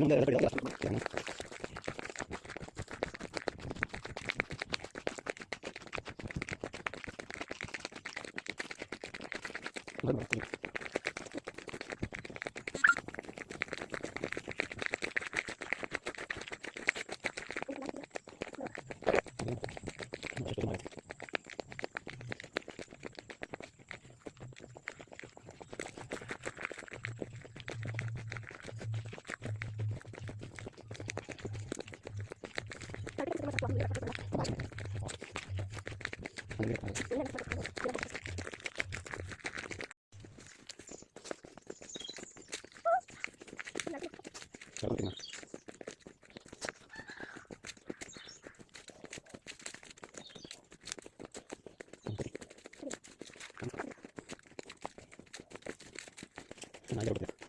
問題はやっぱりだ、なん。だろう